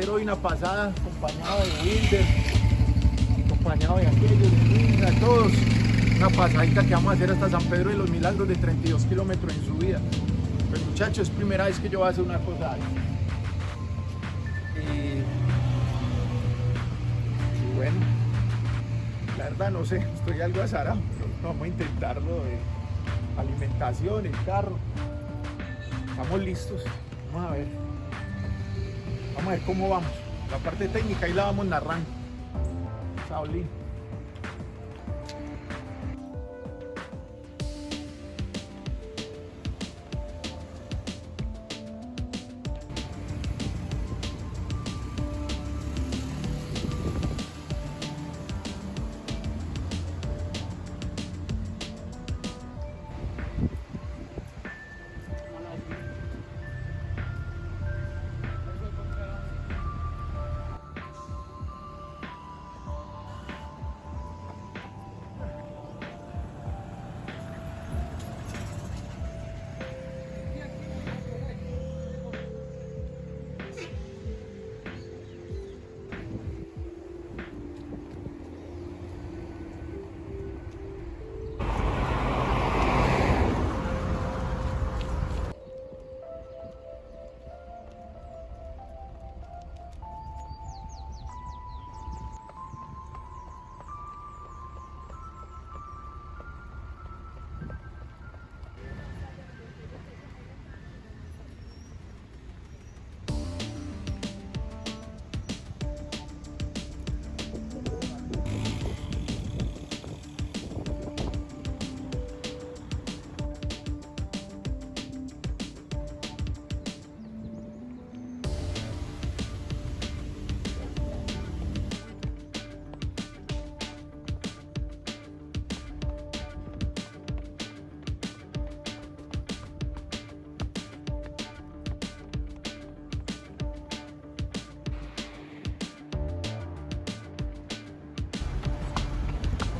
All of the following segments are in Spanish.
hacer hoy una pasada acompañado de Wilder, acompañado de aquellos, de todos. Una pasadita que vamos a hacer hasta San Pedro de los Milagros de 32 kilómetros en subida. Pues muchachos, es primera vez que yo voy a hacer una cosa así. Y, y bueno, la verdad no sé, estoy algo azarado, pero vamos a intentarlo de alimentación, el carro. Estamos listos, vamos a ver. Vamos a ver cómo vamos. La parte técnica ahí la vamos narrando. Saulín.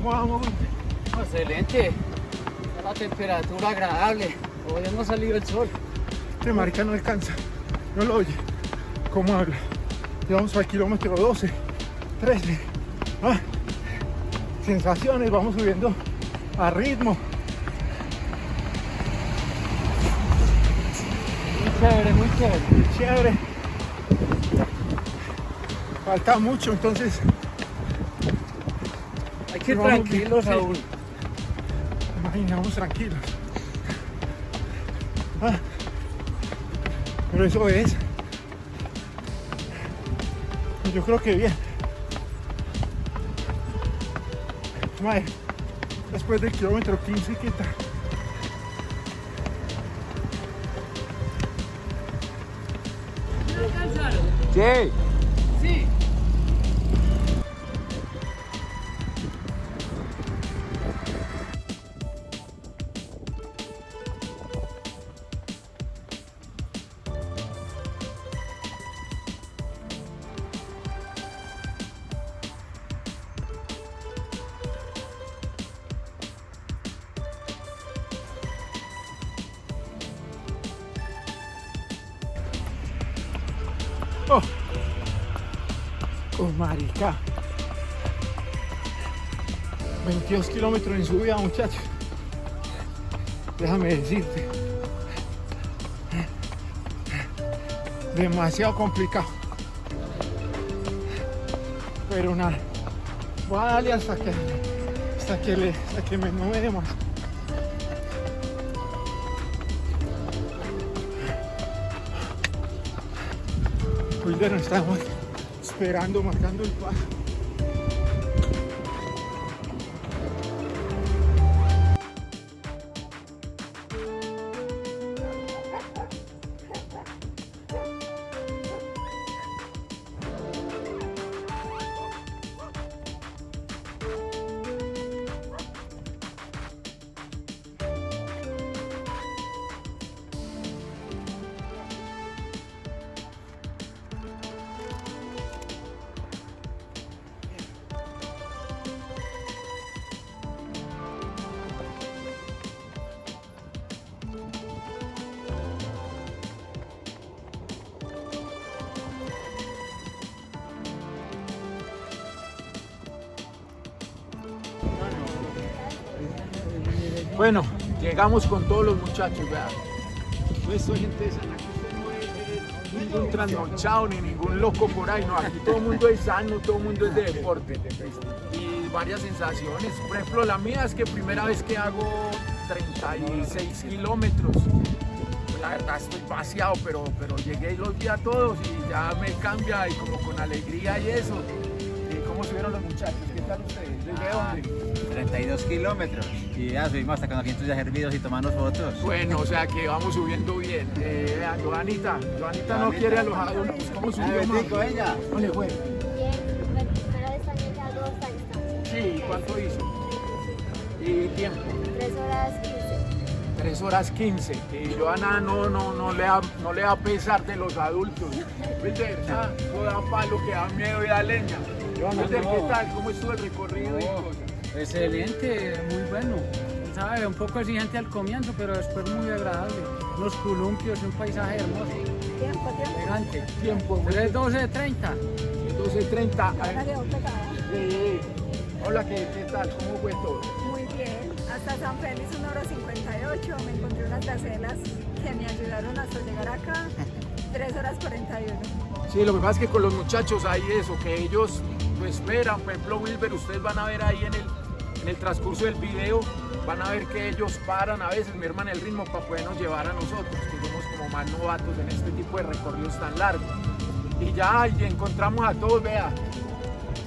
Vamos? Excelente. La temperatura agradable. Todavía no ha salido el sol. Este marica no alcanza. No lo oye. ¿Cómo habla? Llevamos al kilómetro 12, 13. Ah, sensaciones, vamos subiendo a ritmo. Muy chévere, muy chévere. Chévere. Falta mucho, entonces que ir tranquilos sí. aún. imaginamos tranquilos. Ah, pero eso es. Yo creo que bien. Mae, después del kilómetro 15, ¿qué tal? ¿No alcanzaron? Sí. Sí. Oh. Oh, marica. 22 kilómetros en subida, muchachos. Déjame decirte. Demasiado complicado. Pero nada. Voy a darle hasta que, hasta que, le, hasta que me, no me dé más. Wilder nos estamos esperando, marcando el paso. Bueno, llegamos con todos los muchachos, vean. Pues soy gente de San no es ningún trasnochado ni ningún loco por ahí, no, aquí todo el mundo es sano, todo el mundo es de deporte y varias sensaciones. Por ejemplo, la mía es que primera vez que hago 36 kilómetros, la verdad estoy vaciado, pero, pero llegué y los vi a todos y ya me cambia y como con alegría y eso. ¿Cómo subieron los muchachos? ¿Qué tal ustedes? ¿Desde dónde? 32 kilómetros y ya subimos hasta con asientos ya hervidos y tomando fotos. Bueno, o sea que vamos subiendo bien. Eh, vean, Joanita, Joanita no quiere alojar, ¿cómo subió más? ella? ¿Cómo le fue? Bien, de España ya dos años. Sí, ¿cuánto hizo? ¿Y tiempo? 3 horas 15. 3 horas 15. Y Joana no, no, no, le da, no le da pesar de los adultos. ¿Viste? Ah, no da palo que da miedo y da leña. Joana, ¿qué tal? ¿Cómo estuvo el recorrido y cosas? Excelente, muy bueno. ¿Sabe? Un poco exigente al comienzo, pero después muy agradable. Los columpios, un paisaje hermoso. Tiempo, tiempo. Elegante. Tiempo. 3, 12, 30. 12, 30. Ahora quedó pegada. Sí. Hola, ¿qué, ¿qué tal? ¿Cómo fue todo? Muy bien. Hasta San Félix, 1 hora 58. Me encontré unas gacelas que me ayudaron hasta llegar acá. 3 horas 41. Sí, lo que pasa es que con los muchachos hay eso, que ellos lo esperan. Por ejemplo, Wilber, ustedes van a ver ahí en el, en el transcurso del video, van a ver que ellos paran a veces, merman el ritmo para podernos llevar a nosotros, que somos como más novatos en este tipo de recorridos tan largos. Y ya, y encontramos a todos, vea,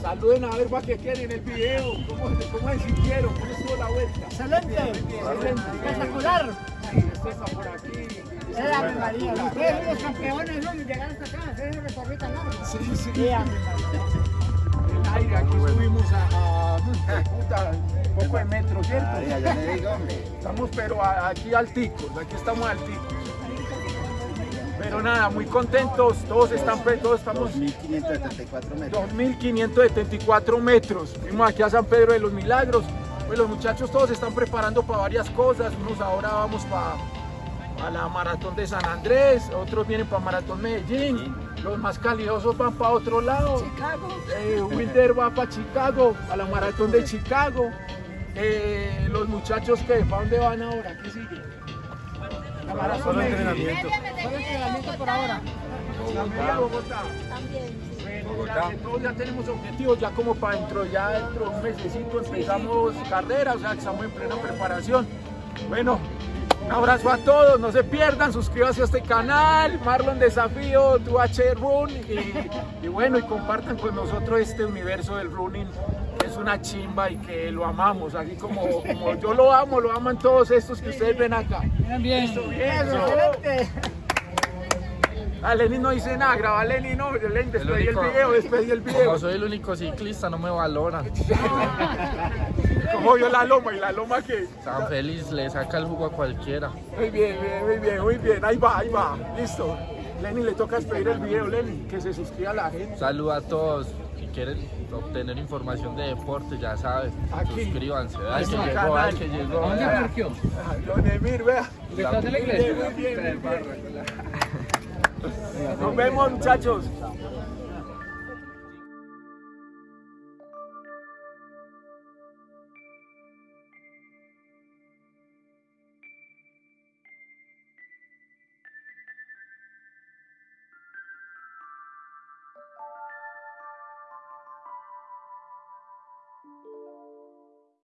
Saluden a ver para que quieren el video. ¿Cómo, cómo es si quiero? ¿Cómo estuvo la vuelta? Excelente. Excelente. Espectacular. Sí, Estefa por aquí. María. Ustedes son los campeones, ¿no? Llegar hasta acá, hacer un recorrido tan largo. Sí, sí. María. El aire, aquí subimos a, a, puta, un poco de metro, ¿cierto? Ah, ya, ya le digo, hombre. Estamos pero aquí alticos, aquí estamos alticos. Pero nada, muy contentos, todos están, pe- todos estamos 2.574 metros. 2.574 metros. Fuimos aquí a San Pedro de los Milagros. Pues los muchachos todos se están preparando para varias cosas. Unos ahora vamos para la maratón de San Andrés, otros vienen para Maratón Medellín. Los más calidosos van para otro lado. Chicago. Eh, Wilder va para Chicago, a la maratón de Chicago. Eh, los muchachos que, ¿para dónde van ahora? ¿Qué sigue? La maratón de Solo entrenamiento por ahora. También Bogotá. También, ya ya tenemos objetivos, ya como para dentro, ya dentro de un mesecito empezamos carrera, o sea que estamos en plena preparación. Bueno, un abrazo a todos, no se pierdan, suscríbanse a este canal, Marlon Desafío, 2H Run y, y bueno, y compartan con nosotros este universo del running, que es una chimba y que lo amamos, así como, como yo lo amo, lo aman todos estos que ustedes ven acá. Bien, bien. Listo, bien, Eso, ¿no? excelente. A Lenin no dice nada, graba Lenin, no, Lenin, despedí el video, despedí el video. Como soy el único ciclista, no me valora. Como vio la loma y la loma que. San Félix le saca el jugo a cualquiera. Muy bien, bien, muy bien, muy bien. Ahí va, ahí va. Listo. Lenny le toca despedir el video, Lenny, que se suscriba a la gente. Saludo a todos. Si quieren obtener información de deporte, ya saben. Aquí. Suscríbanse. Ay, que llegó, canal. ay, que llegó. ¿Dónde? Ah, Don Emir, vea. ¿Detrás de la iglesia? Muy bien, muy bien. Nos vemos, muchachos.